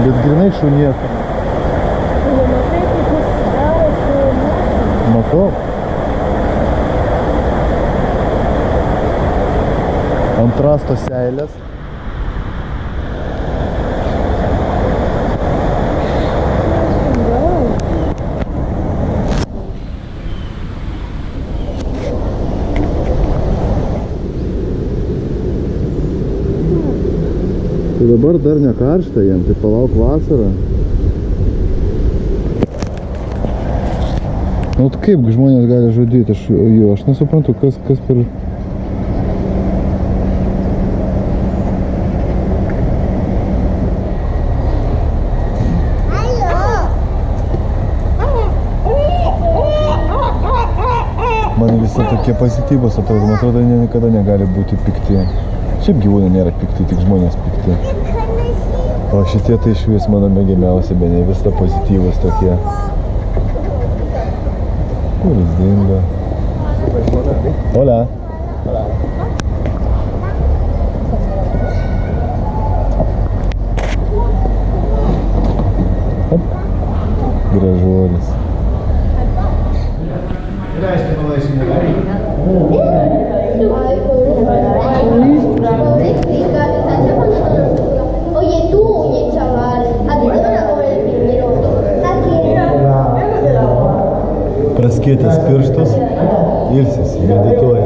Bet grinai šunieka. Matau. Ant rasto seilės. Tai dabar dar ne karšta jiem, tai palauk vasarą. Nu tai kaip žmonės gali žudyti, aš, jo, aš nesuprantu, kas, kas per... Man visi tokie pozityvus atrodo, man atrodo, niekada negali būti pikti. Šiaip gyvūnai nėra pikti, tik žmonės pikti. O šitie tai iš vis mano mėgiamiausia, bene visada pozityvus tokie. Kur jis dingo? Hola. Hop. Gražuolis. Oye Praskėtęs pirštus, ilsis, medituoja.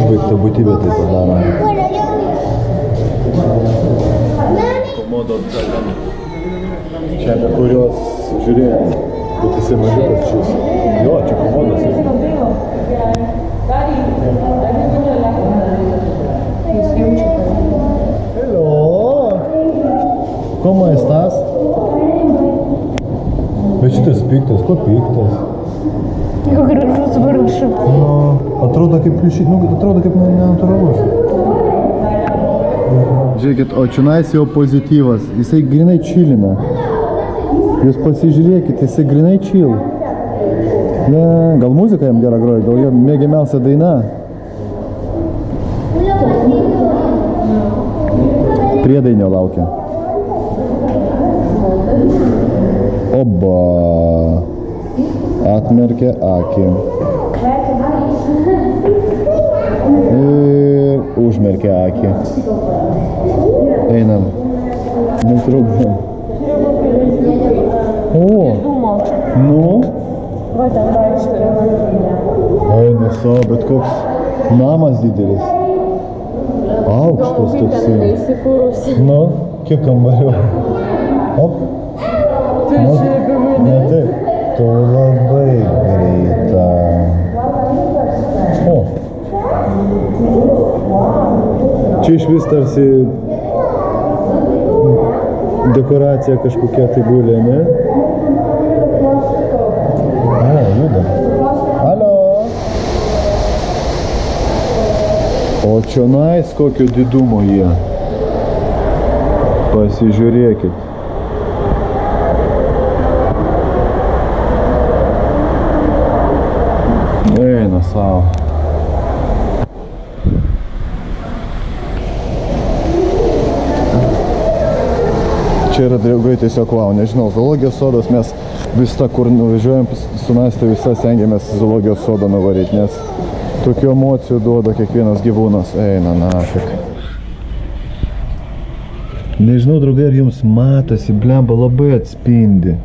Užbaigta būtybė tai padaro. Komodo Čia apie kurios žiūrėjom. Bet jisai mažiukas šis. Jo, čia komodas. Hello. ¿Cómo estás? Bet šitas piktas, ko piktas? Gražus vargšas. Nu, atrodo kaip pliušiai, nu, atrodo kaip ne- nenatūralus. Žiūrėkit, o čionais jau pozityvas, jisai grinai čilina. Jūs pasižiūrėkit, jisai grinai čil. Ne, gal muzika jam gera groja, gal jo mėgiamiausia daina. Priedainio laukia. Oba. Atmerkė akį. tokia akė. Einam. Netrukdom. O. Nu. Eina savo, bet koks namas didelis. Aukštas toksai. Nu, kiek kambario. Op. Tu žiūrėjai mane? Ne taip. Tu labai greita. O. Čia iš vis tarsi dekoracija kažkokia tai gulė, ne? A, juda. Alio. O čionais kokio didumo jie. Pasižiūrėkit. Eina savo. Čia yra draugai tiesiog wow, nežinau, zoologijos sodas mes vis tą, kur nuvažiuojam su Nastė visą stengiamės zoologijos sodą nuvaryti, nes tokių emocijų duoda kiekvienas gyvūnas. Eina, nafik. Nežinau, draugai, ar jums matosi, blemba labai atspindi.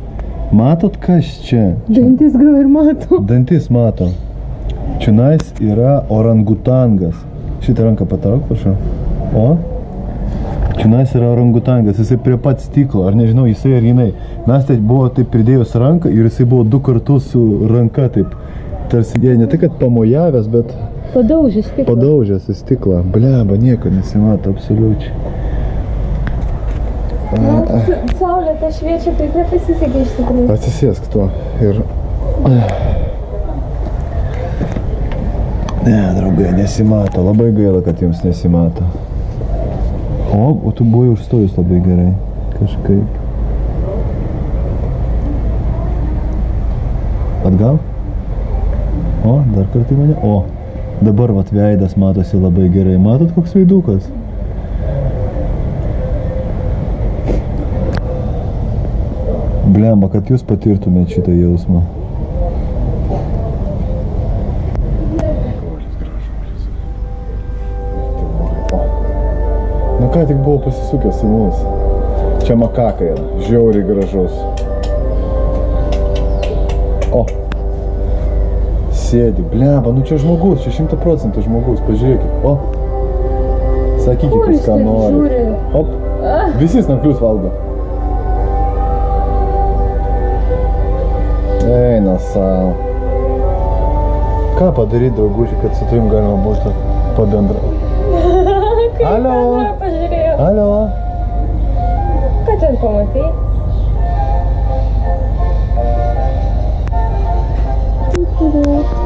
Matot, kas čia? Dantis gal ir mato. Dantis mato. Čionais yra orangutangas. Šitą ranką patrauk, prašau. O? Čianais yra orangutangas, jisai prie pat stiklo, ar nežinau, jisai ar jinai. Mes tai buvo taip pridėjus ranką ir jisai buvo du kartus su ranka taip. Tarsi jie ne tik, kad pamojavęs, bet Padaužys tik. padaužęs į stiklą. Bleba, nieko nesimato absoliučiai. Saulė ta šviečia, tai nepasisekė iš tikrųjų. Atsisėsk tuo ir... Ne, draugai, nesimato. Labai gaila, kad jums nesimato. O, o tu buvai užstojus labai gerai. Kažkaip. Atgal? O, dar kartą į mane. O, dabar vat veidas matosi labai gerai. Matot, koks veidukas? Blemba, kad jūs patirtumėt šitą jausmą. Ką tik buvo pasisukęs mus. Čia makaka yra, žiauriai gražus. O. Sėdi, blemba, nu čia žmogus, čia šimta procentų žmogus, pažiūrėkit. O. Sakykit, jūs ką žiūri? Op. Visi snarklius valgo. Eina savo. Ką padaryti, draugužiai, kad su tavim galima būtų pabendrauti? Alio. Alio. Ką ten pamatai?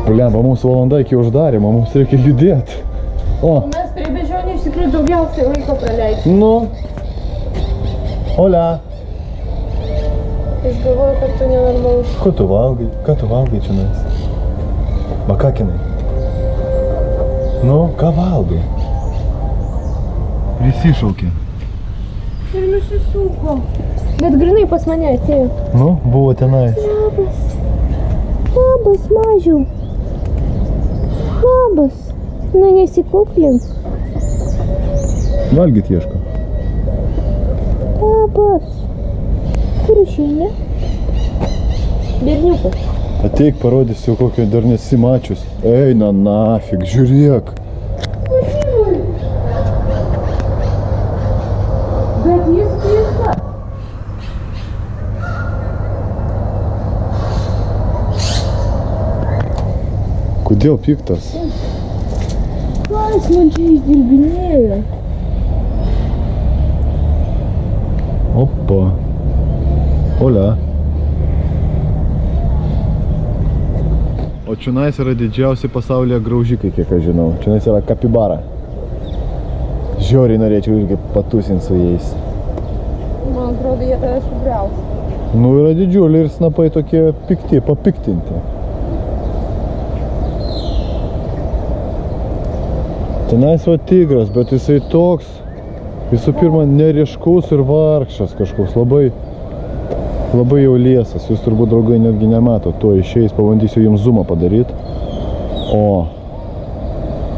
Blemba, mums valanda iki uždarimo, mums reikia judėti. O, Mes prie bežionių iš tikrųjų daugiausiai laiko praleidžiame. nu. Olia. Jis galvoja, kad tu nenormalus. Ko tu valgai? Ką tu valgai čia nais? Makakinai. Nu, ką valgai? Visi šaukė. Ir nusisuko. Bet grinai pas mane atėjo. Nu, buvo tenai. Labas. Labas, mažiau. Labas. Nu, nesikuklink. Valgyt ieško. Labas. Kur išeini? Berniukas. Ateik, parodysiu, kokio dar nesi mačius. Eina nafig, žiūrėk. Bet jis piktas. Kodėl piktas? Ką jis man čia išdilbinėjo? Opa. Olia. O čionais yra didžiausi pasaulyje graužikai, kiek aš žinau. Čionais yra kapibara. Žiauriai norėčiau irgi patusinti su jais. Man atrodo, jie tave sugriaus. Nu yra didžiuliai ir snapai tokie pikti, papiktinti. Tenais va tigras, bet jisai toks, visų pirma, neriškus ir vargšas kažkoks, labai, labai jau liesas. Jūs turbūt, draugai, netgi nemato. Tuo išeis, pabandysiu jums zoomą padaryti. O,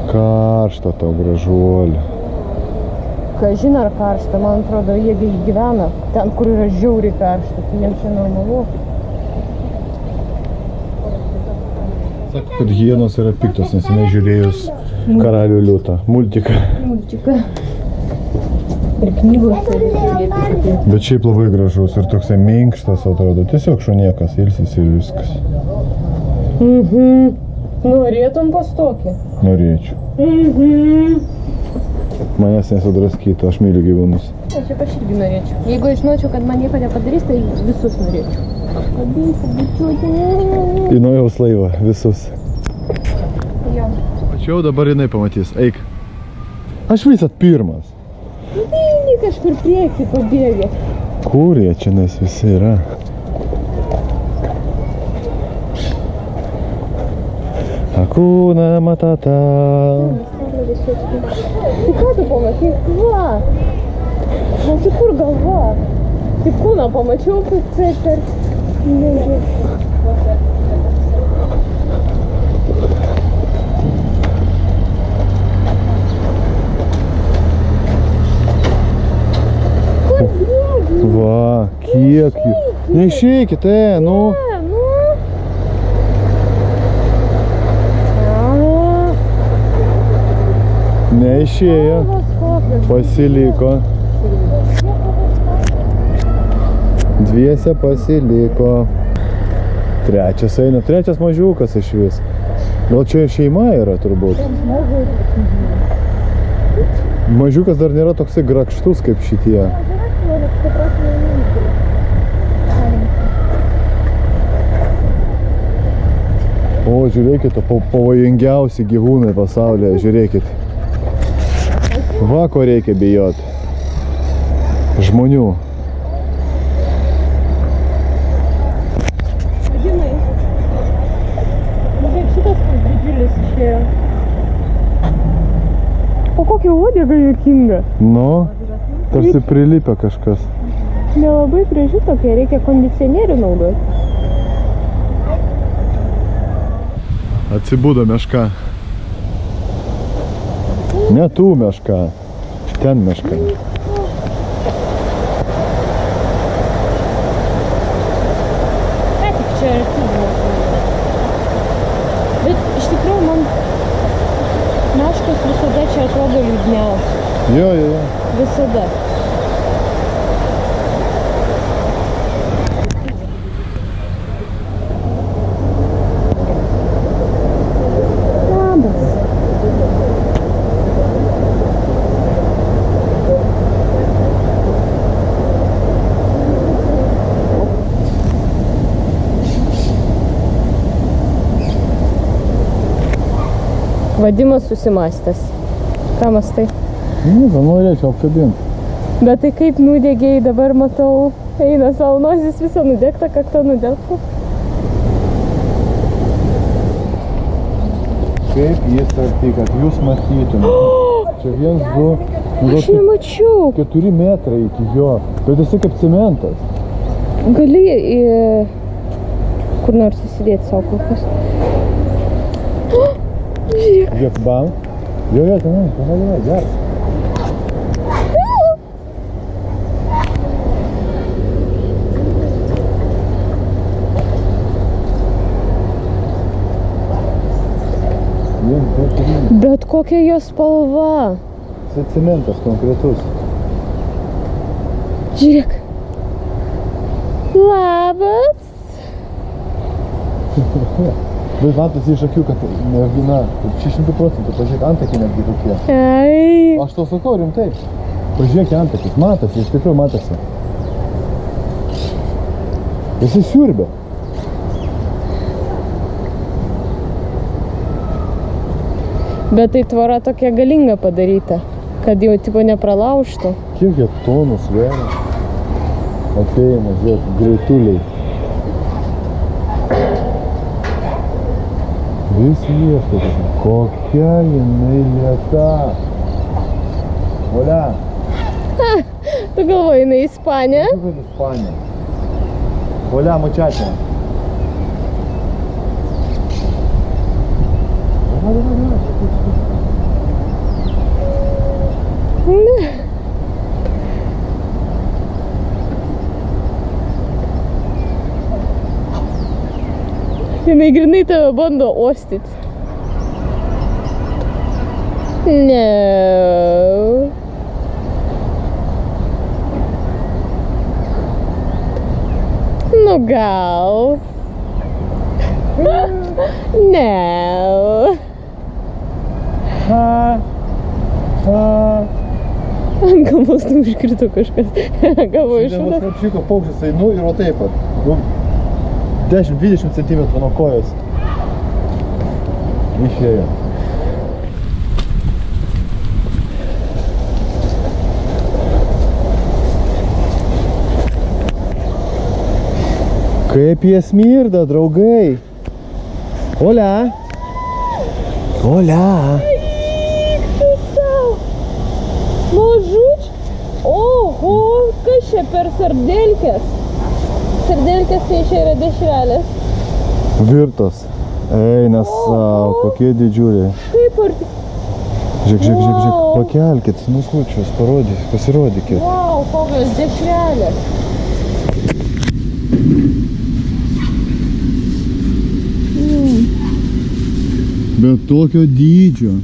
karšta tau gražuolė. Kažin ar karšta, man atrodo, jie gyvena ten, kur yra žiauriai karšta, tai jiems čia normalu. Sako, kad hienos yra piktos, nes jinai žiūrėjus karalių liūtą, multiką. Mulčiuką. Ir knygos. Bet šiaip labai gražus ir toksai minkštas atrodo. Tiesiog šuniekas ilsis ir viskas. Mhm. Norėtum pas tokį? Norėčiau. Mhm. Manęs nesudraskytų, aš myliu gyvūnus. Aš šiaip aš irgi norėčiau. Jeigu aš žinočiau, kad man nieko nepadarys, tai visus norėčiau. Kabinti, bučiuoti. Į naujaus laivą, visus. Dabar jinai pamatys. Eik. Aš visat pirmas. Nu tai eini kažkur prieki pabėgė. Kur jie čia nes visi yra? Akuna matata. Tai ką tu pamatai? Va. O tai kur galva? Tik kūną pamačiau, kad tai per... Nežinau. va, kiek jų. Neišeikit, e, nu. Ne, nu. Neišėjo. Pasiliko. Dviese pasiliko. Trečias eina, trečias mažiukas iš vis. Gal čia šeima yra turbūt. Mažiukas dar nėra toksai grakštus kaip šitie. Žiūrėkit, pavojingiausi gyvūnai pasaulyje, žiūrėkit. Va, ko reikia bijot. Žmonių. Vadinai. Nu, kaip šitas koks didžiulis išėjo. O kokia uodega juokinga. Nu, tarsi prilipę kažkas. Nelabai graži tokia, reikia kondicionierių naudoti. Atsibudo meška. Ne tų meška. Ten meška. Ką tik čia arti buvo. Bet iš tikrųjų man meškos visada čia atrodo liūdniausiai. Jo, jo, jo. Visada. Labas. Vadimas susimastęs. Ką mastai? Nu, gal norėčiau apkabinti. Bet tai kaip nudegėjai dabar matau, eina savo nosis visą nudegta, kakta nudegta. Kaip jis arti, kad jūs matytumėte. Čia viens, du, nu, Aš nemačiau. keturi metrai iki jo. Bet jisai kaip cementas. Gali į... kur nors įsidėti savo kokius. Žiūrėk, Žiūrėk, bam. Jo, jo, tenai, tenai, tenai, gerai. Viens, du, trys. bet kokia jo spalva. Jisai cementas konkretus. Žiūrėk. Labas. Bet matosi iš akių, kad mergina 600 procentų, pažiūrėk, antakiai netgi tokie. Ai. Aš to sakau rimtai. Pažiūrėk antakis, matosi, iš tikrųjų matosi. Jisai siurbia. Bet tai tvora tokia galinga padaryta, kad jau tipo nepralaužtų. Kiek jie tonų sveria? Ateina, žiūrėk, greituliai. здесь ехать. Кокяин лета. Оля. Ты головой на Испания? Ну, Испания. Оля, мучатель. Давай, давай, давай. Jinai grinai tave bando ostyti. Ne. Nu gal. Ne. Ha, ha. Ant galvos nu užkrito kažkas. Galvoju, iš šono. apšyko paukštis einu ir va taip pat. Nu, 10-20 cm nuo kojos. Išėjo. Kaip jie smirda, draugai. Olia. Olia. Mažuč. Oho, kas čia per sardelkės? Sardelkės tai čia yra dešrelės. Virtos. Eina savo, kokie didžiuliai. Kaip arti. Žiūrėk, žiūrėk, žiūrėk, žiūrėk. Wow. Pakelkit snukučius, parodykit, pasirodykit. Vau, kokios dešrelės. Bet tokio dydžio.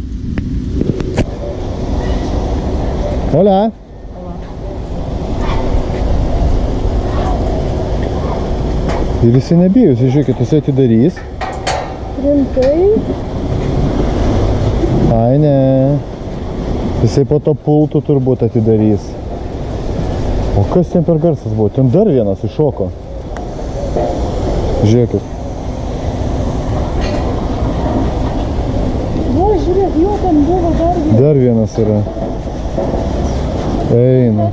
Olia. Ir jisai nebijo, jisai žiūrėkit, jisai atidarys. Rimtai? Ai ne. Jisai po to pultų turbūt atidarys. O kas ten per garsas buvo? Ten dar vienas iššoko. Žiūrėkit. Va, žiūrėk, jo ten buvo dar vienas. Dar vienas yra. Eina.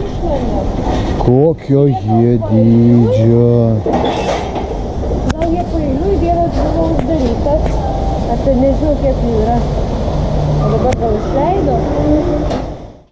Išlenda. Kokio jie dydžio. Gal jie pailiui vienas buvo uždarytas, ar ten nežinau kiek jų yra. O dabar gal išleido?